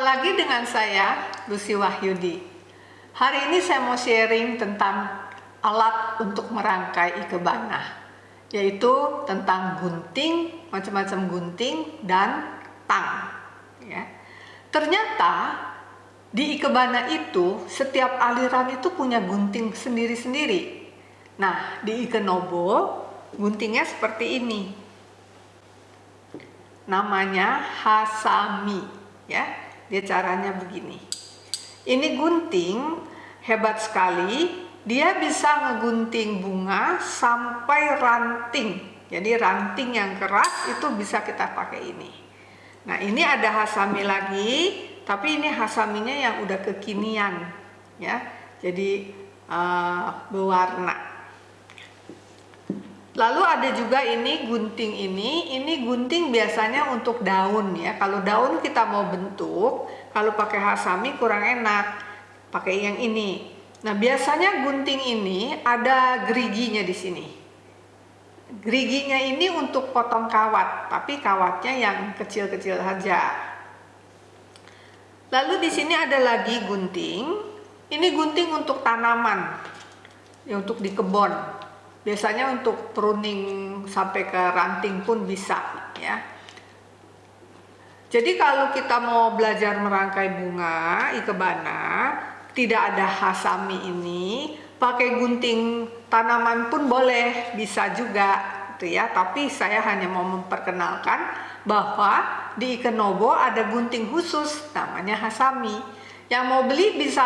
lagi dengan saya, Lucy Wahyudi. Hari ini saya mau sharing tentang alat untuk merangkai ikebana, yaitu tentang gunting, macam-macam gunting, dan tang. Ya. Ternyata di ikebana itu, setiap aliran itu punya gunting sendiri-sendiri. Nah, di ikenobo, guntingnya seperti ini. Namanya hasami, ya dia caranya begini. Ini gunting hebat sekali. Dia bisa ngegunting bunga sampai ranting. Jadi ranting yang keras itu bisa kita pakai ini. Nah ini ada hasami lagi, tapi ini hasaminya yang udah kekinian, ya. Jadi uh, berwarna. Lalu ada juga ini gunting ini, ini gunting biasanya untuk daun ya. Kalau daun kita mau bentuk, kalau pakai hasami kurang enak, pakai yang ini. Nah biasanya gunting ini ada geriginya di sini. Geriginya ini untuk potong kawat, tapi kawatnya yang kecil-kecil saja. Lalu di sini ada lagi gunting. Ini gunting untuk tanaman, ya, untuk di kebun biasanya untuk pruning sampai ke ranting pun bisa ya. Jadi kalau kita mau belajar merangkai bunga ikebana tidak ada hasami ini pakai gunting tanaman pun boleh bisa juga gitu ya. Tapi saya hanya mau memperkenalkan bahwa di Ikenobo ada gunting khusus namanya hasami. Yang mau beli bisa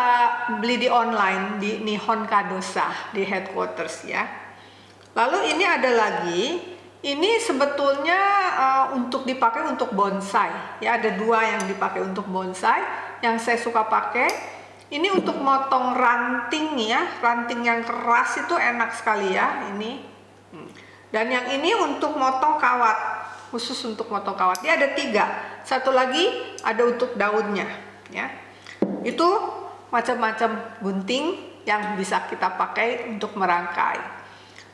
beli di online di Nihon Kadosa di headquarters ya Lalu ini ada lagi, ini sebetulnya uh, untuk dipakai untuk bonsai. Ya ada dua yang dipakai untuk bonsai. Yang saya suka pakai ini untuk motong ranting ya, ranting yang keras itu enak sekali ya ini. Hmm. Dan yang ini untuk motong kawat, khusus untuk motong kawat. Dia ada tiga. Satu lagi ada untuk daunnya, ya. Itu macam-macam gunting yang bisa kita pakai untuk merangkai.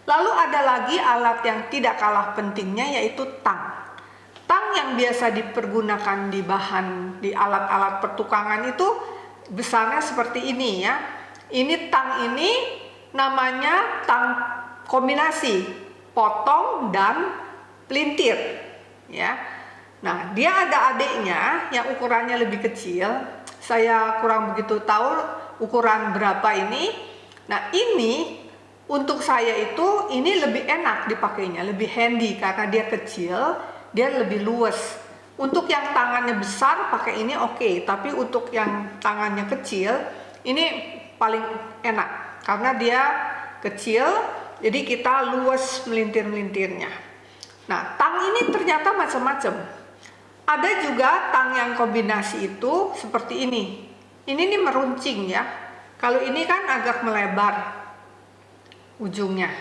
Lalu ada lagi alat yang tidak kalah pentingnya yaitu tang. Tang yang biasa dipergunakan di bahan di alat-alat pertukangan itu besarnya seperti ini ya. Ini tang ini namanya tang kombinasi potong dan pelintir ya. Nah, dia ada adiknya yang ukurannya lebih kecil. Saya kurang begitu tahu ukuran berapa ini. Nah, ini untuk saya itu ini lebih enak dipakainya, lebih handy karena dia kecil, dia lebih luas. Untuk yang tangannya besar pakai ini oke, okay, tapi untuk yang tangannya kecil ini paling enak karena dia kecil, jadi kita luas melintir-melintirnya. Nah, tang ini ternyata macam-macam. Ada juga tang yang kombinasi itu seperti ini. Ini nih meruncing ya. Kalau ini kan agak melebar, ujungnya.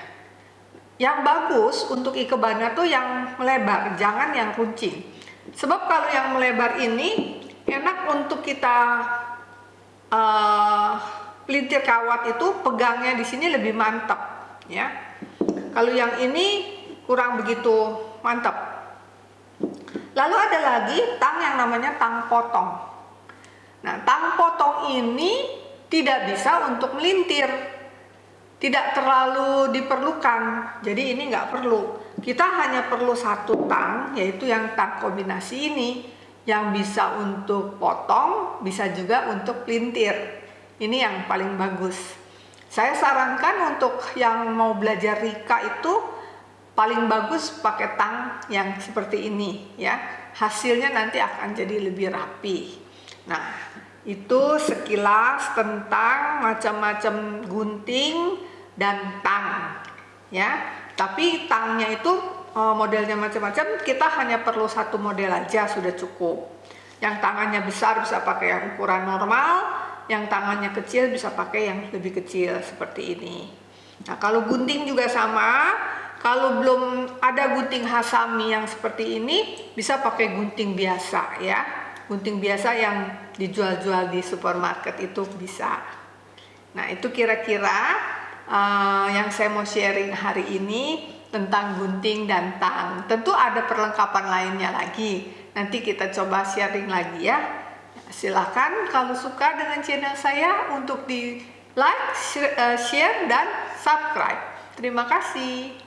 Yang bagus untuk ikebana tuh yang melebar, jangan yang runcing. Sebab kalau yang melebar ini enak untuk kita uh, pelintir kawat itu pegangnya di sini lebih mantap, ya. Kalau yang ini kurang begitu mantap. Lalu ada lagi tang yang namanya tang potong. Nah, tang potong ini tidak bisa untuk melintir tidak terlalu diperlukan. Jadi ini nggak perlu. Kita hanya perlu satu tang yaitu yang tang kombinasi ini yang bisa untuk potong bisa juga untuk pelintir. Ini yang paling bagus. Saya sarankan untuk yang mau belajar Rika itu paling bagus pakai tang yang seperti ini ya. Hasilnya nanti akan jadi lebih rapi. Nah itu sekilas tentang macam-macam gunting dan tang ya. Tapi tangnya itu eh, modelnya macam-macam kita hanya perlu satu model aja sudah cukup. Yang tangannya besar bisa pakai yang ukuran normal yang tangannya kecil bisa pakai yang lebih kecil seperti ini. Nah kalau gunting juga sama. Kalau belum ada gunting hasami yang seperti ini bisa pakai gunting biasa ya. Gunting biasa yang dijual-jual di supermarket itu bisa. Nah itu kira-kira uh, yang saya mau sharing hari ini tentang gunting dan tang. Tentu ada perlengkapan lainnya lagi. Nanti kita coba sharing lagi ya. silahkan kalau suka dengan channel saya untuk di like, share, dan subscribe. Terima kasih.